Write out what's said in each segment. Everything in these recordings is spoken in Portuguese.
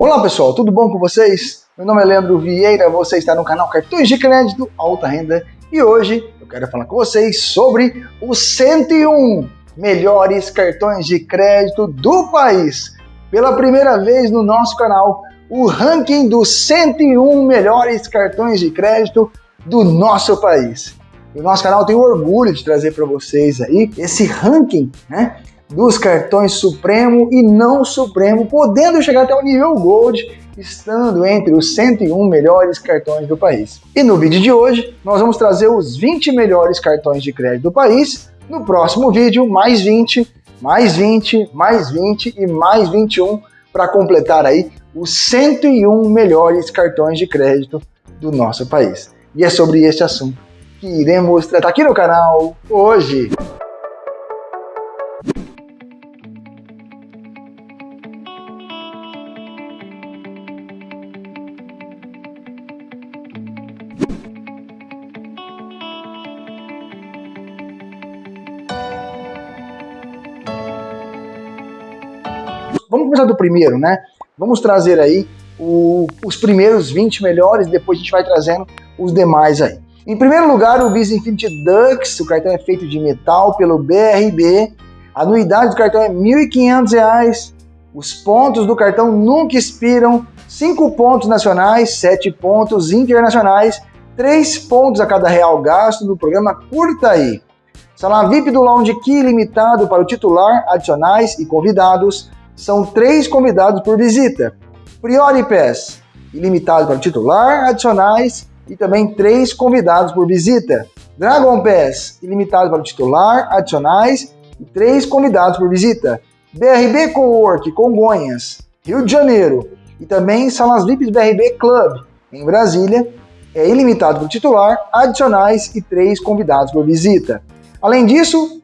Olá pessoal, tudo bom com vocês? Meu nome é Leandro Vieira, você está no canal Cartões de Crédito Alta Renda e hoje eu quero falar com vocês sobre os 101 melhores cartões de crédito do país. Pela primeira vez no nosso canal, o ranking dos 101 melhores cartões de crédito do nosso país. O nosso canal tem orgulho de trazer para vocês aí esse ranking, né? Dos cartões Supremo e não Supremo, podendo chegar até o nível Gold, estando entre os 101 melhores cartões do país. E no vídeo de hoje, nós vamos trazer os 20 melhores cartões de crédito do país. No próximo vídeo, mais 20, mais 20, mais 20 e mais 21 para completar aí os 101 melhores cartões de crédito do nosso país. E é sobre este assunto que iremos tratar aqui no canal hoje. Vamos começar do primeiro, né? Vamos trazer aí o, os primeiros 20 melhores, depois a gente vai trazendo os demais aí. Em primeiro lugar, o Visa Infinity Dux, o cartão é feito de metal pelo BRB, a anuidade do cartão é R$ 1.500, os pontos do cartão nunca expiram, 5 pontos nacionais, 7 pontos internacionais, 3 pontos a cada real gasto no programa. Curta Aí. Sala VIP do Lounge Key limitado para o titular, adicionais e convidados, são três convidados por visita. Priori Pass, ilimitado para titular, adicionais e também três convidados por visita. Dragon Pass, ilimitado para titular, adicionais e três convidados por visita. BRB Cowork Congonhas, Rio de Janeiro e também salas VIPs BRB Club em Brasília, é ilimitado para o titular, adicionais e três convidados por visita. Além disso,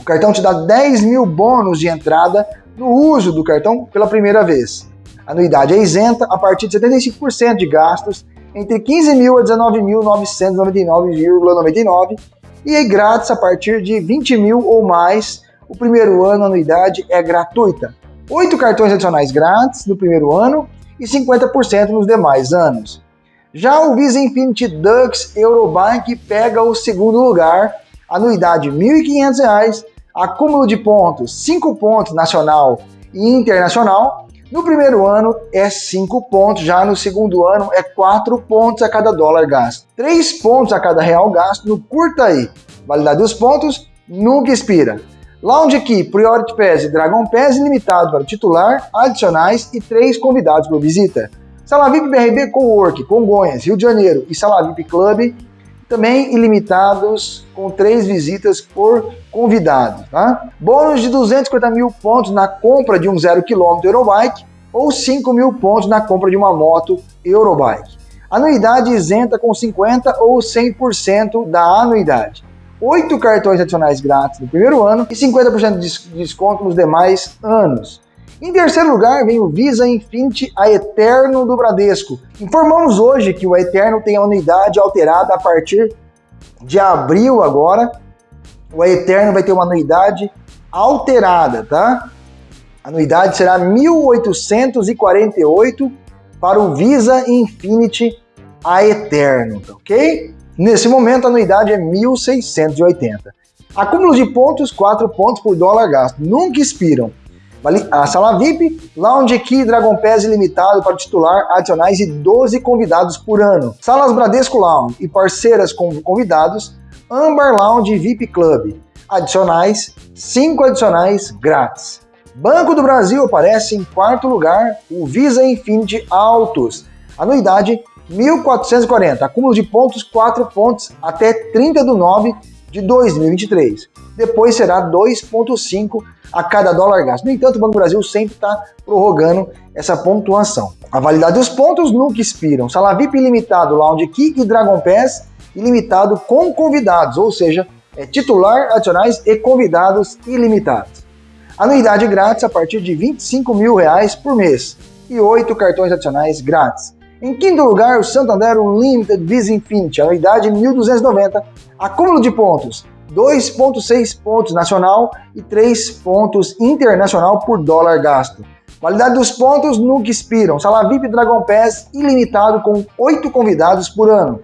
o cartão te dá 10 mil bônus de entrada no uso do cartão pela primeira vez. A anuidade é isenta a partir de 75% de gastos entre 15 mil a 19.999,99 e é grátis a partir de 20 mil ou mais. O primeiro ano a anuidade é gratuita. Oito cartões adicionais grátis no primeiro ano e 50% nos demais anos. Já o Visa Infinity Dux Eurobike pega o segundo lugar, anuidade R$ 1.500 acúmulo de pontos, 5 pontos nacional e internacional. No primeiro ano é 5 pontos, já no segundo ano é 4 pontos a cada dólar gasto. 3 pontos a cada real gasto no curta aí. Validade dos pontos nunca expira. Lounge Key, Priority Pass e Dragon Pass ilimitado para o titular, adicionais e 3 convidados por visita. Sala VIP BRB Cowork, Congonhas, Rio de Janeiro e Sala VIP Club também ilimitados com três visitas por convidado. Tá? Bônus de 250 mil pontos na compra de um 0 km Eurobike ou 5 mil pontos na compra de uma moto Eurobike. Anuidade isenta com 50% ou 100% da anuidade. Oito cartões adicionais grátis no primeiro ano e 50% de desconto nos demais anos. Em terceiro lugar, vem o Visa Infinity a Eterno do Bradesco. Informamos hoje que o Eterno tem a anuidade alterada a partir de abril agora. O Eterno vai ter uma anuidade alterada, tá? A anuidade será 1.848 para o Visa Infinity a Eterno, tá ok? Nesse momento a anuidade é 1.680. Acúmulo de pontos, 4 pontos por dólar gasto, nunca expiram. A sala VIP, Lounge Key Dragon Pass ilimitado para titular, adicionais e 12 convidados por ano. Salas Bradesco Lounge e parceiras com convidados, Ambar Lounge VIP Club. Adicionais, 5 adicionais grátis. Banco do Brasil aparece em quarto lugar, o Visa Infinity Autos. Anuidade 1.440, acúmulo de pontos 4 pontos até 30 do 9 de 2023. Depois será 2,5 a cada dólar gasto. No entanto, o Banco Brasil sempre está prorrogando essa pontuação. A validade dos pontos nunca expiram. Sala VIP ilimitado, Lounge Key e Dragon Pass ilimitado com convidados, ou seja, é titular, adicionais e convidados ilimitados. Anuidade grátis a partir de 25 mil reais por mês e 8 cartões adicionais grátis. Em quinto lugar, o Santander Unlimited Visa Infinity, anuidade 1.290, acúmulo de pontos 2,6 pontos nacional e 3 pontos internacional por dólar gasto. Validade dos pontos nunca expiram. Sala VIP Dragon Pass ilimitado com 8 convidados por ano.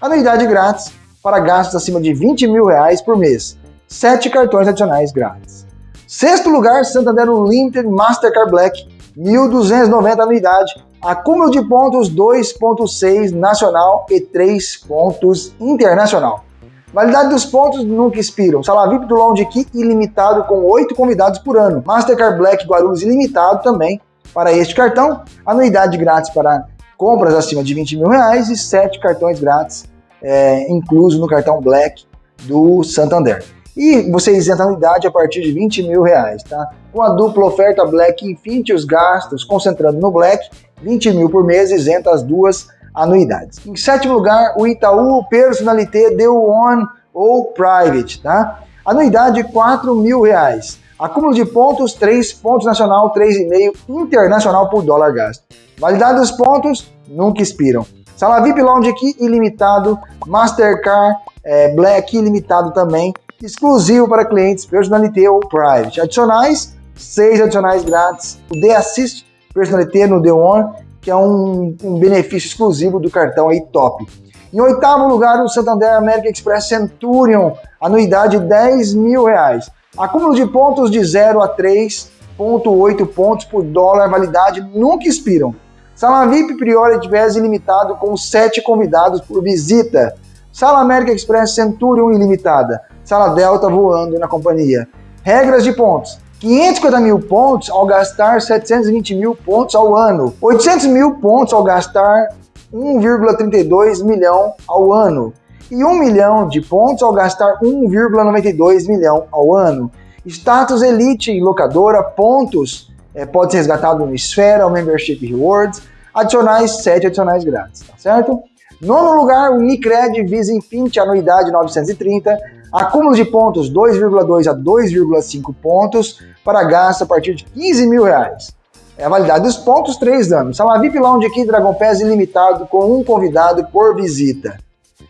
Anuidade grátis para gastos acima de 20 mil reais por mês. 7 cartões adicionais grátis. Sexto lugar, Santander Unlimited Mastercard Black, 1.290 anuidade. Acúmulo de pontos 2.6 nacional e 3 pontos internacional. Validade dos pontos nunca expiram. Sala VIP do Lounge Key ilimitado com 8 convidados por ano. Mastercard Black Guarulhos ilimitado também para este cartão. Anuidade grátis para compras acima de 20 mil reais e 7 cartões grátis é, incluso no cartão Black do Santander. E você isenta a anuidade a partir de 20 mil reais, tá? Com a dupla oferta Black Infinity, os gastos concentrando no Black, 20 mil por mês, isenta as duas anuidades. Em sétimo lugar, o Itaú Personalité Deu On ou Private, tá? Anuidade 4 mil reais. Acúmulo de pontos, 3 pontos nacional, 3,5 internacional por dólar gasto. Validade dos pontos, nunca expiram. Sala VIP Lounge aqui, ilimitado. Mastercard é, Black, ilimitado também. Exclusivo para clientes Personalité ou Private. Adicionais, 6 adicionais grátis. O The Assist Personalité no The One que é um, um benefício exclusivo do cartão aí top. Em oitavo lugar, o Santander American Express Centurion, anuidade 10 mil reais. Acúmulo de pontos de 0 a 3,8 pontos por dólar, validade nunca expiram. Sala VIP Priority Pass ilimitado com 7 convidados por visita. Sala American Express Centurion ilimitada. Sala Delta voando na companhia. Regras de pontos. 550 mil pontos ao gastar 720 mil pontos ao ano, 800 mil pontos ao gastar 1,32 milhão ao ano e 1 milhão de pontos ao gastar 1,92 milhão ao ano. Status Elite locadora, pontos, é, pode ser resgatado no Esfera, Membership Rewards, adicionais 7 adicionais grátis, tá certo? Nono lugar, o Unicred Visa Infinity, anuidade 930, acúmulo de pontos 2,2 a 2,5 pontos para gasto a partir de 15 mil reais. É a validade dos pontos, 3 anos. Sala VIP Lounge aqui, Dragon Pass ilimitado com um convidado por visita.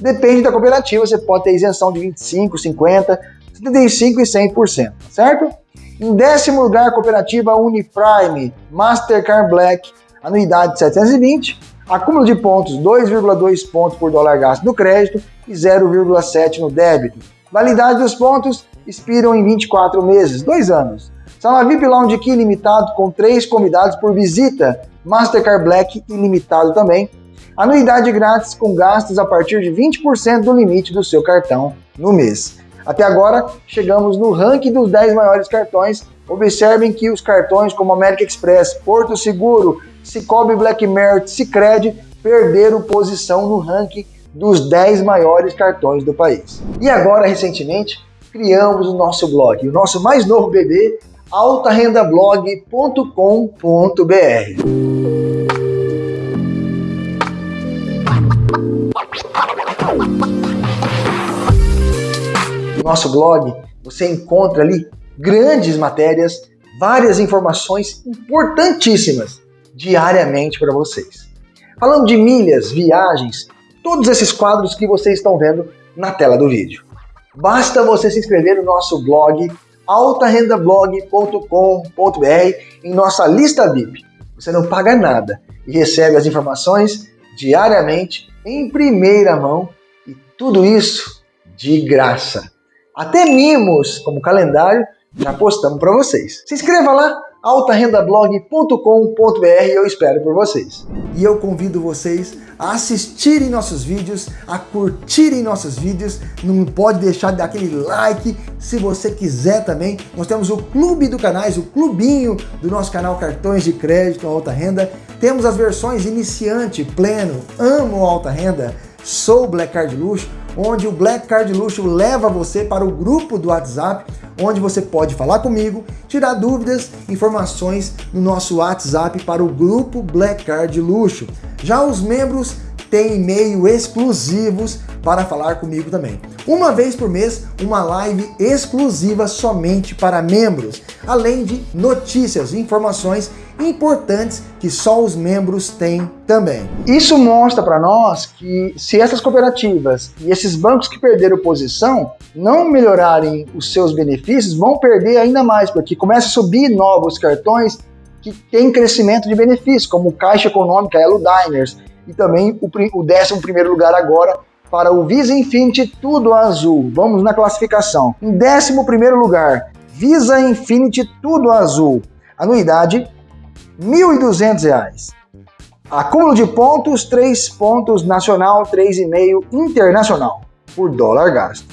Depende da cooperativa, você pode ter isenção de 25, 50, 75 e 100%, certo? Em décimo lugar, cooperativa Uniprime Mastercard Black, anuidade 720, Acúmulo de pontos, 2,2 pontos por dólar gasto no crédito e 0,7 no débito. Validade dos pontos expiram em 24 meses, 2 anos. Sala VIP Lounge Key limitado com 3 convidados por visita, Mastercard Black ilimitado também. Anuidade grátis com gastos a partir de 20% do limite do seu cartão no mês. Até agora, chegamos no ranking dos 10 maiores cartões. Observem que os cartões como American Express, Porto Seguro, Cicobi Black Merit, Cicred perderam posição no ranking dos 10 maiores cartões do país. E agora, recentemente, criamos o nosso blog, o nosso mais novo bebê, altarendablog.com.br. No nosso blog, você encontra ali grandes matérias, várias informações importantíssimas diariamente para vocês. Falando de milhas, viagens, todos esses quadros que vocês estão vendo na tela do vídeo. Basta você se inscrever no nosso blog altarendablog.com.br em nossa lista VIP. Você não paga nada e recebe as informações diariamente em primeira mão e tudo isso de graça. Até mimos como calendário já postamos para vocês. Se inscreva lá altarendablog.com.br eu espero por vocês. E eu convido vocês a assistirem nossos vídeos, a curtirem nossos vídeos, não pode deixar de dar aquele like, se você quiser também, nós temos o clube do canais, o clubinho do nosso canal Cartões de Crédito Alta Renda, temos as versões iniciante, pleno, amo alta renda, sou Black Card Luxo, onde o Black Card Luxo leva você para o grupo do WhatsApp, onde você pode falar comigo, tirar dúvidas, informações no nosso WhatsApp para o grupo Black Card Luxo. Já os membros têm e-mail exclusivos para falar comigo também. Uma vez por mês, uma live exclusiva somente para membros, além de notícias e informações importantes que só os membros têm também. Isso mostra para nós que se essas cooperativas e esses bancos que perderam posição não melhorarem os seus benefícios, vão perder ainda mais, porque começa a subir novos cartões que tem crescimento de benefícios, como Caixa Econômica, Elo Diners, e também o, o 11 primeiro lugar agora para o Visa Infinity Tudo Azul. Vamos na classificação. Em 11 primeiro lugar, Visa Infinity Tudo Azul. Anuidade, R$ 1.200. Acúmulo de pontos, 3 pontos nacional, 3,5 internacional por dólar gasto.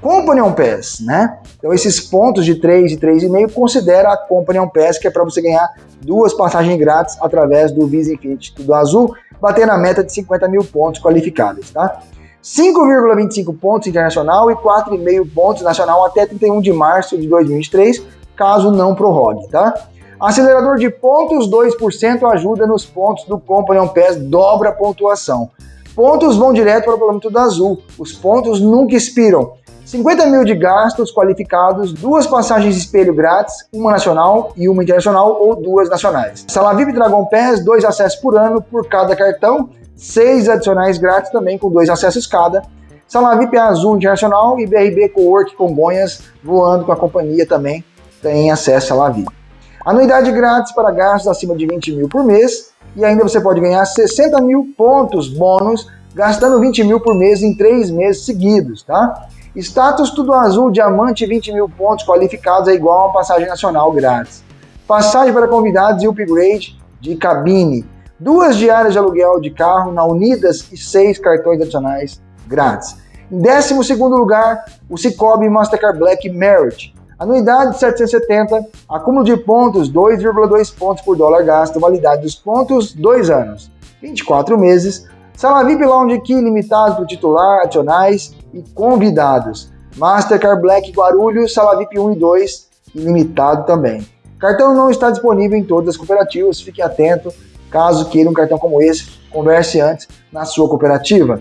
Company on Pass, né? Então esses pontos de 3 e 3,5 considera a Company on Pass, que é para você ganhar duas passagens grátis através do Visa Infinity Tudo Azul, bater na meta de 50 mil pontos qualificáveis, tá? 5,25 pontos internacional e 4,5 pontos nacional até 31 de março de 2023, caso não prorrogue, tá? Acelerador de pontos, 2% ajuda nos pontos do Company Pass, dobra a pontuação. Pontos vão direto para o parâmetro do azul. Os pontos nunca expiram. 50 mil de gastos qualificados, duas passagens espelho grátis, uma nacional e uma internacional ou duas nacionais. Sala VIP Dragon Pass, dois acessos por ano por cada cartão, seis adicionais grátis também com dois acessos cada. Sala VIP Azul Internacional e BRB Cowork Congonhas voando com a companhia também tem acesso à Sala VIP. Anuidade grátis para gastos acima de 20 mil por mês e ainda você pode ganhar 60 mil pontos bônus gastando 20 mil por mês em três meses seguidos, tá? Status tudo azul, diamante 20 mil pontos qualificados é igual a uma passagem nacional grátis. Passagem para convidados e upgrade de cabine. Duas diárias de aluguel de carro na Unidas e seis cartões adicionais grátis. Em 12 lugar, o Cicobi Mastercard Black Merit. Anuidade 770, acúmulo de pontos 2,2 pontos por dólar gasto, validade dos pontos 2 anos, 24 meses. Sala VIP Lounge Key limitado para titular, adicionais e convidados. Mastercard Black Guarulhos, Sala VIP 1 e 2, ilimitado também. Cartão não está disponível em todas as cooperativas, fique atento. Caso queira um cartão como esse, converse antes na sua cooperativa.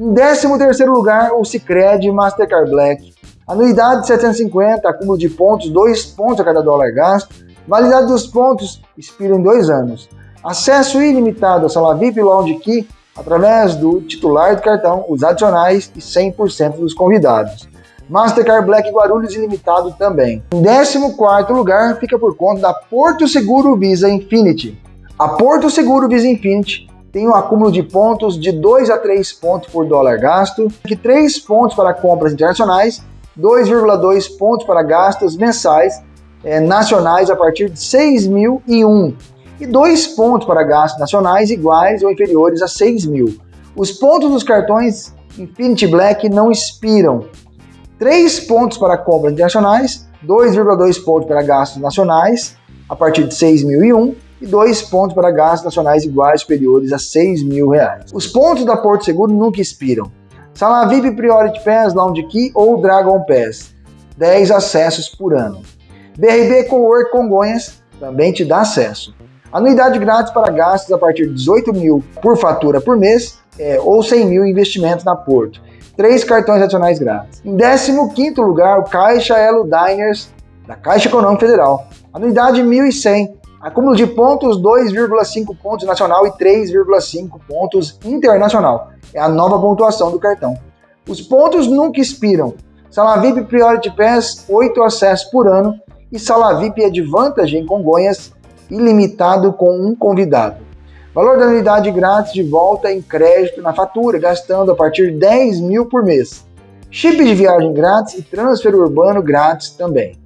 Em 13º lugar, o Cicred Mastercard Black Anuidade de 750, acúmulo de pontos, 2 pontos a cada dólar gasto. Validade dos pontos expira em 2 anos. Acesso ilimitado à sala VIP Lounge Key através do titular do cartão, os adicionais e 100% dos convidados. Mastercard Black Guarulhos ilimitado também. Em 14 lugar fica por conta da Porto Seguro Visa Infinity. A Porto Seguro Visa Infinity tem um acúmulo de pontos de 2 a 3 pontos por dólar gasto, que 3 pontos para compras internacionais 2,2 pontos para gastos mensais é, nacionais a partir de 6.001 e 2 pontos para gastos nacionais iguais ou inferiores a 6 mil. Os pontos dos cartões Infinity Black não expiram. 3 pontos para compras internacionais, 2,2 pontos para gastos nacionais a partir de 6.001 e 2 pontos para gastos nacionais iguais ou superiores a 6 mil reais. Os pontos da Porto Seguro nunca expiram. Sala VIP Priority Pass, Lounge Key ou Dragon Pass. 10 acessos por ano. BRB Cowork Congonhas também te dá acesso. Anuidade grátis para gastos a partir de 18 mil por fatura por mês é, ou 100 mil investimentos na Porto. Três cartões adicionais grátis. Em 15 lugar, o Caixa Elo Diners da Caixa Econômica Federal. Anuidade 1.100 Acúmulo de pontos 2,5 pontos nacional e 3,5 pontos internacional. É a nova pontuação do cartão. Os pontos nunca expiram. Sala VIP Priority Pass, 8 acessos por ano. E Sala VIP Advantage em Congonhas, ilimitado com um convidado. Valor da unidade grátis de volta em crédito na fatura, gastando a partir de 10 mil por mês. Chip de viagem grátis e transfer urbano grátis também.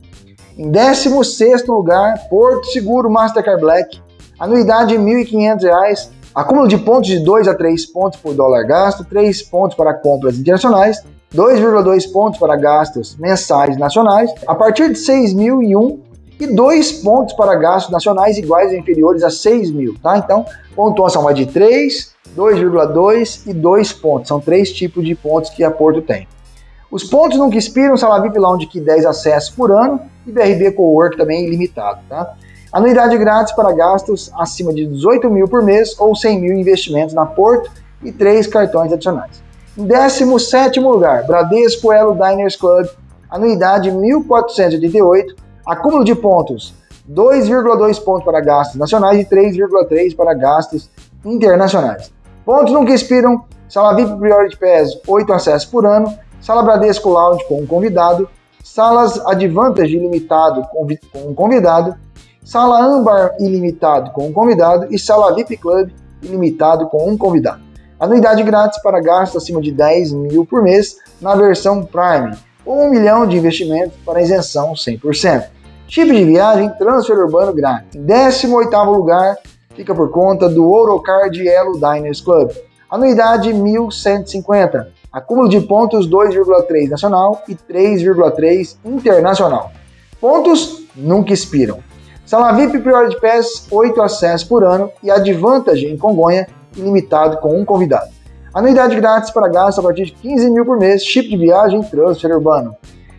Em 16º lugar, Porto Seguro Mastercard Black, anuidade R$ 1.500, acúmulo de pontos de 2 a 3 pontos por dólar gasto, 3 pontos para compras internacionais, 2,2 pontos para gastos mensais nacionais, a partir de 6.001 e 2 pontos para gastos nacionais iguais ou inferiores a 6 mil, tá? Então, pontuação vai de 3, 2,2 e 2 pontos. São três tipos de pontos que a Porto tem. Os pontos nunca expiram, sala VIP Lounge que 10 acessos por ano e BRB Cowork também ilimitado, tá? Anuidade grátis para gastos acima de 18 mil por mês ou 100 mil investimentos na Porto e três cartões adicionais. Em 17 lugar, Bradesco Elo Diners Club, anuidade 1.488, acúmulo de pontos 2,2 pontos para gastos nacionais e 3,3 para gastos internacionais. Pontos nunca expiram, sala VIP Priority Pass 8 acessos por ano Sala Bradesco Lounge com um convidado, salas Advantage ilimitado com um convidado, Sala âmbar ilimitado com um convidado e sala VIP Club ilimitado com um convidado. Anuidade grátis para gastos acima de 10 mil por mês na versão Prime, ou 1 milhão de investimentos para isenção 100%. Chip de viagem, transfer urbano grátis. Em 18º lugar, fica por conta do Ourocard Elo Diners Club. Anuidade 1.150. Acúmulo de pontos 2,3 nacional e 3,3 internacional. Pontos nunca expiram. Sala VIP Priority Pass, 8 acessos por ano e Advantage em Congonha, ilimitado com um convidado. Anuidade grátis para gasto a partir de 15 mil por mês, chip de viagem, transfer urbano.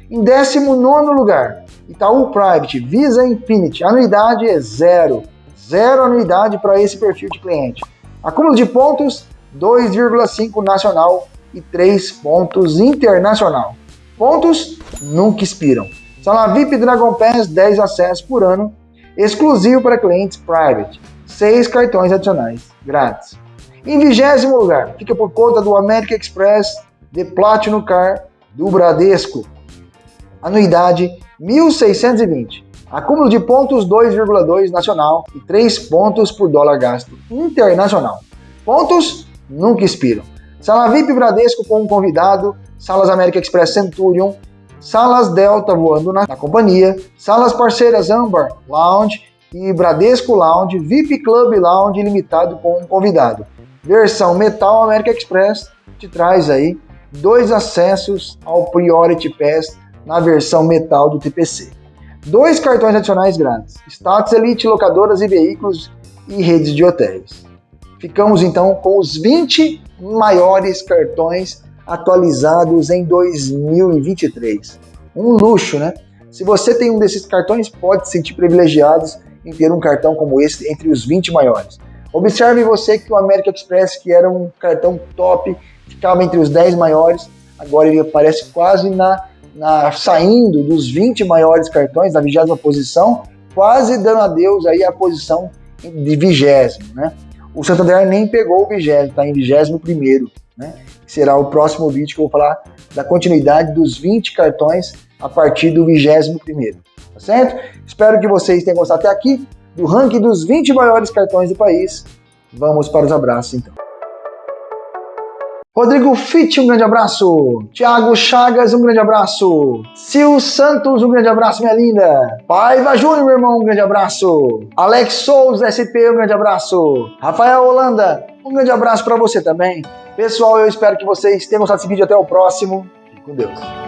Em 19 lugar, Itaú Private Visa Infinity, anuidade é zero. Zero anuidade para esse perfil de cliente. Acúmulo de pontos, 2,5 nacional e 3 pontos internacional. Pontos nunca expiram. Sala VIP Dragon Pass, 10 acessos por ano exclusivo para clientes private, seis cartões adicionais grátis. Em vigésimo lugar, fica por conta do American Express The Platinum Car do Bradesco. Anuidade 1.620. Acúmulo de pontos 2,2 nacional e 3 pontos por dólar gasto internacional. Pontos nunca expiram. Sala VIP Bradesco com um convidado, salas American Express Centurion Salas Delta voando na, na companhia, salas parceiras Amber Lounge e Bradesco Lounge, VIP Club Lounge limitado com um convidado. Versão Metal America Express te traz aí dois acessos ao Priority Pass na versão metal do TPC. Dois cartões adicionais grátis, Status Elite, locadoras e veículos e redes de hotéis. Ficamos então com os 20 maiores cartões atualizados em 2023. Um luxo, né? Se você tem um desses cartões, pode se sentir privilegiado em ter um cartão como esse entre os 20 maiores. Observe você que o American Express, que era um cartão top, ficava entre os 10 maiores, agora ele aparece quase na, na saindo dos 20 maiores cartões, na vigésima posição, quase dando adeus aí à posição de vigésimo, né? O Santander nem pegou o vigésimo, está em vigésimo primeiro, né? será o próximo vídeo que eu vou falar da continuidade dos 20 cartões a partir do 21 primeiro, tá certo? Espero que vocês tenham gostado até aqui do ranking dos 20 maiores cartões do país. Vamos para os abraços então. Rodrigo Fitt, um grande abraço. Thiago Chagas, um grande abraço. Sil Santos, um grande abraço, minha linda. Paiva Júnior, meu irmão, um grande abraço. Alex Souza, SP, um grande abraço. Rafael Holanda, um grande abraço para você também. Pessoal, eu espero que vocês tenham gostado desse vídeo. Até o próximo. Fique com Deus.